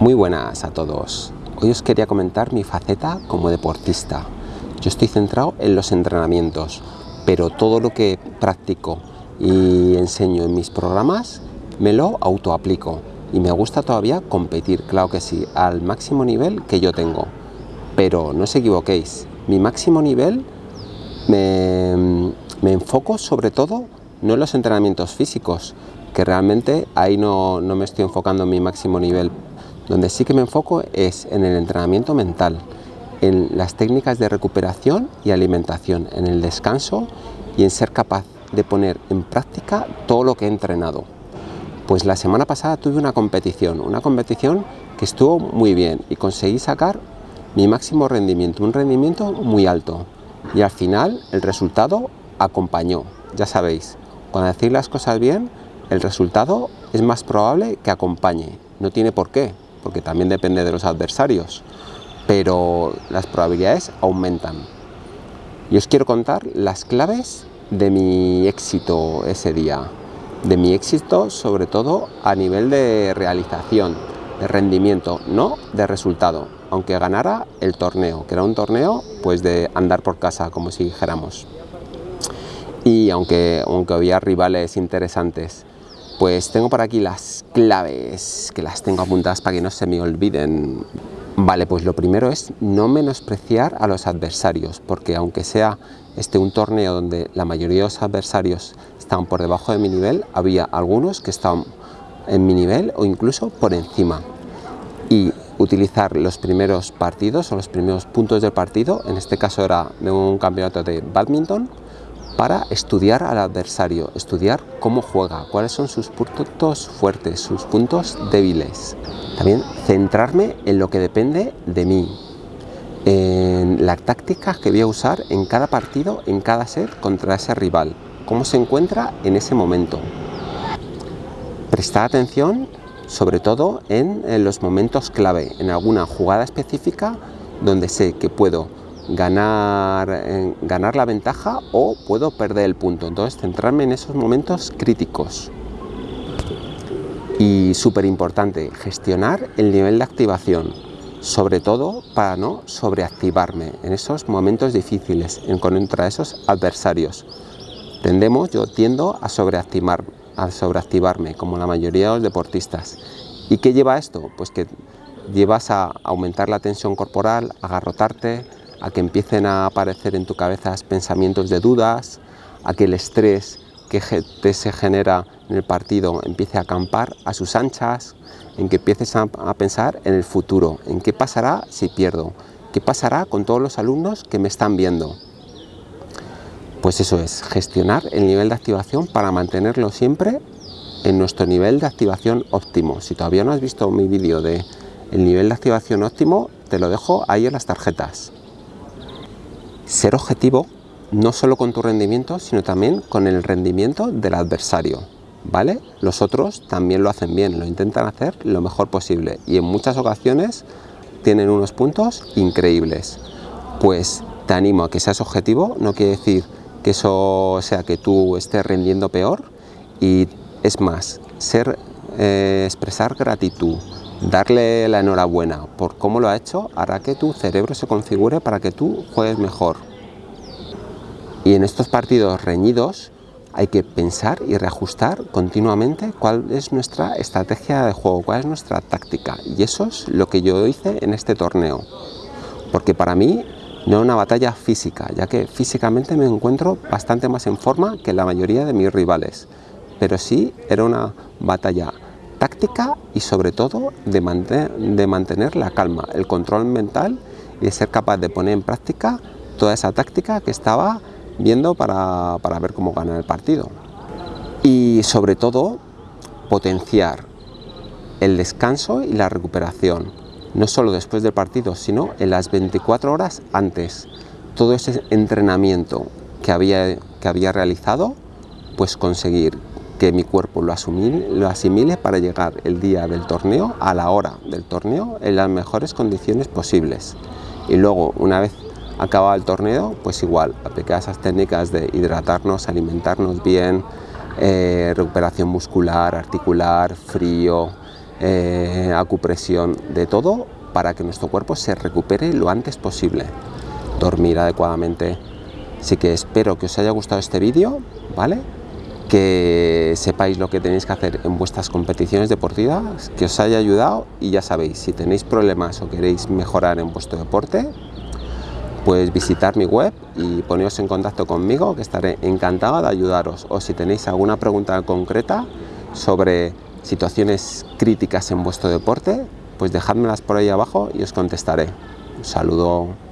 Muy buenas a todos. Hoy os quería comentar mi faceta como deportista. Yo estoy centrado en los entrenamientos, pero todo lo que practico y enseño en mis programas me lo autoaplico y me gusta todavía competir, claro que sí, al máximo nivel que yo tengo. Pero no os equivoquéis, mi máximo nivel me, me enfoco sobre todo no en los entrenamientos físicos, que realmente ahí no, no me estoy enfocando en mi máximo nivel donde sí que me enfoco es en el entrenamiento mental, en las técnicas de recuperación y alimentación, en el descanso y en ser capaz de poner en práctica todo lo que he entrenado. Pues la semana pasada tuve una competición, una competición que estuvo muy bien y conseguí sacar mi máximo rendimiento, un rendimiento muy alto. Y al final el resultado acompañó, ya sabéis, cuando decir las cosas bien, el resultado es más probable que acompañe, no tiene por qué, porque también depende de los adversarios, pero las probabilidades aumentan. Y os quiero contar las claves de mi éxito ese día, de mi éxito sobre todo a nivel de realización, de rendimiento, no de resultado, aunque ganara el torneo, que era un torneo pues de andar por casa, como si dijéramos. Y aunque, aunque había rivales interesantes, pues tengo por aquí las claves, que las tengo apuntadas para que no se me olviden. Vale, pues lo primero es no menospreciar a los adversarios, porque aunque sea este un torneo donde la mayoría de los adversarios estaban por debajo de mi nivel, había algunos que estaban en mi nivel o incluso por encima. Y utilizar los primeros partidos o los primeros puntos del partido, en este caso era de un campeonato de badminton, para estudiar al adversario, estudiar cómo juega, cuáles son sus puntos fuertes, sus puntos débiles. También centrarme en lo que depende de mí, en las tácticas que voy a usar en cada partido, en cada set contra ese rival, cómo se encuentra en ese momento. Prestar atención sobre todo en, en los momentos clave, en alguna jugada específica donde sé que puedo ganar, ganar la ventaja o puedo perder el punto. Entonces centrarme en esos momentos críticos. Y súper importante, gestionar el nivel de activación, sobre todo para no sobreactivarme en esos momentos difíciles en contra esos adversarios. Tendemos, yo tiendo a, sobreactivar, a sobreactivarme, como la mayoría de los deportistas. ¿Y qué lleva esto? Pues que llevas a aumentar la tensión corporal, agarrotarte, a que empiecen a aparecer en tu cabeza pensamientos de dudas, a que el estrés que te se genera en el partido empiece a acampar a sus anchas, en que empieces a, pensar en el futuro, en qué pasará si pierdo, qué pasará con todos los alumnos que me están viendo. Pues eso es, gestionar el nivel de activación para mantenerlo siempre en nuestro nivel de activación óptimo. Si todavía no has visto mi vídeo de el nivel de activación óptimo, te lo dejo ahí en las tarjetas ser objetivo no solo con tu rendimiento, sino también con el rendimiento del adversario. ¿Vale? Los otros también lo hacen bien, lo intentan hacer lo mejor posible y en muchas ocasiones tienen unos puntos increíbles. Pues te animo a que seas objetivo, no quiere decir que eso sea que tú estés rendiendo peor y es más, ser, eh, expresar gratitud, darle la enhorabuena por cómo lo ha hecho hará que tu cerebro se configure para que tú juegues mejor. Y en estos partidos reñidos hay que pensar y reajustar continuamente cuál es nuestra estrategia de juego, cuál es nuestra táctica. Y eso es lo que yo hice en este torneo. Porque para mí no era una batalla física, ya que físicamente me encuentro bastante más en forma que la mayoría de mis rivales. Pero sí era una batalla táctica y sobre todo de, mantener, la calma, el control mental y de ser capaz de poner en práctica toda esa táctica que estaba viendo para, para ver cómo ganar el partido. Y sobre todo potenciar el descanso y la recuperación, no solo después del partido, sino en las 24 horas antes. Todo ese entrenamiento que había, que había realizado, pues conseguir que mi cuerpo lo, asimile para llegar el día del torneo, a la hora del torneo, en las mejores condiciones posibles. Y luego, una vez acabado el torneo, pues igual, aplicar esas técnicas de hidratarnos, alimentarnos bien, eh, recuperación muscular, articular, frío, eh, acupresión, de todo para que nuestro cuerpo se recupere lo antes posible. Dormir adecuadamente. Así que espero que os haya gustado este vídeo, ¿vale? Que sepáis lo que tenéis que hacer en vuestras competiciones deportivas, que os haya ayudado y ya sabéis, si tenéis problemas o queréis mejorar en vuestro deporte, pues visitar mi web y poneros en contacto conmigo, que estaré encantado de ayudaros. O si tenéis alguna pregunta concreta sobre situaciones críticas en vuestro deporte, pues dejádmelas por ahí abajo y os contestaré. Un saludo.